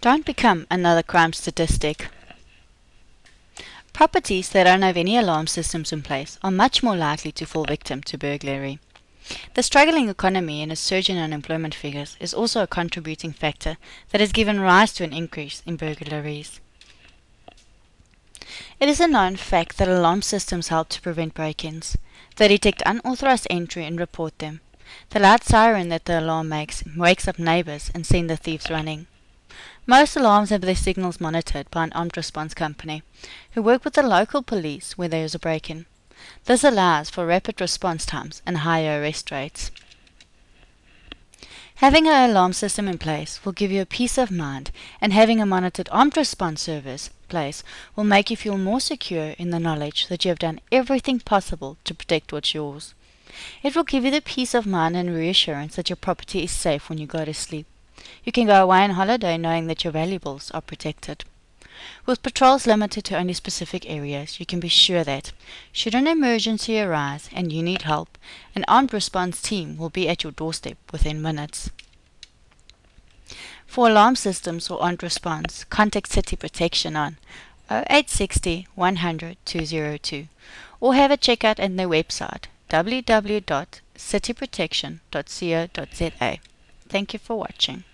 Don't become another crime statistic. Properties that don't have any alarm systems in place are much more likely to fall victim to burglary. The struggling economy and a surge in unemployment figures is also a contributing factor that has given rise to an increase in burglaries. It is a known fact that alarm systems help to prevent break-ins. They detect unauthorized entry and report them. The loud siren that the alarm makes wakes up neighbors and send the thieves running. Most alarms have their signals monitored by an armed response company, who work with the local police where there is a break-in. This allows for rapid response times and higher arrest rates. Having an alarm system in place will give you a peace of mind, and having a monitored armed response service place will make you feel more secure in the knowledge that you have done everything possible to protect what's yours. It will give you the peace of mind and reassurance that your property is safe when you go to sleep. You can go away on holiday knowing that your valuables are protected. With patrols limited to only specific areas, you can be sure that, should an emergency arise and you need help, an armed response team will be at your doorstep within minutes. For alarm systems or armed response, contact City Protection on 0860 100 202 or have a check out at their website www.cityprotection.co.za. Thank you for watching.